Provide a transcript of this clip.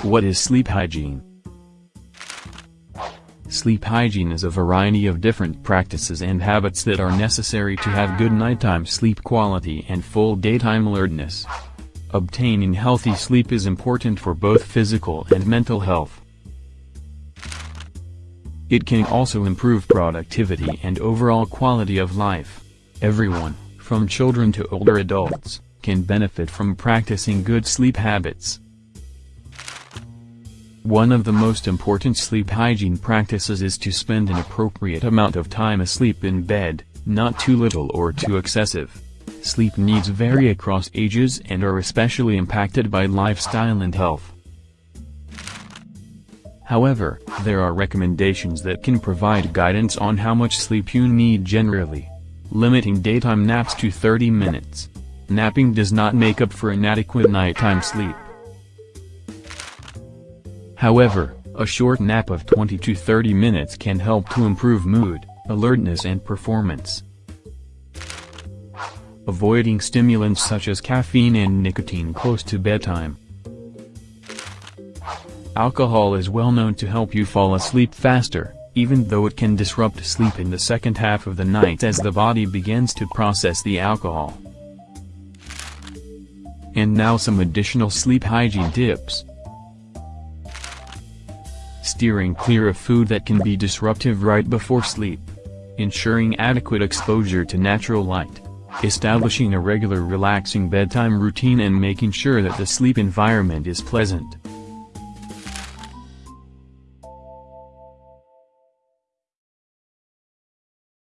What is sleep hygiene? Sleep hygiene is a variety of different practices and habits that are necessary to have good nighttime sleep quality and full daytime alertness. Obtaining healthy sleep is important for both physical and mental health. It can also improve productivity and overall quality of life. Everyone, from children to older adults, can benefit from practicing good sleep habits. One of the most important sleep hygiene practices is to spend an appropriate amount of time asleep in bed, not too little or too excessive. Sleep needs vary across ages and are especially impacted by lifestyle and health. However, there are recommendations that can provide guidance on how much sleep you need generally. Limiting daytime naps to 30 minutes. Napping does not make up for inadequate nighttime sleep. However, a short nap of 20 to 30 minutes can help to improve mood, alertness and performance. Avoiding stimulants such as caffeine and nicotine close to bedtime. Alcohol is well known to help you fall asleep faster, even though it can disrupt sleep in the second half of the night as the body begins to process the alcohol. And now some additional sleep hygiene tips steering clear of food that can be disruptive right before sleep. Ensuring adequate exposure to natural light. Establishing a regular relaxing bedtime routine and making sure that the sleep environment is pleasant.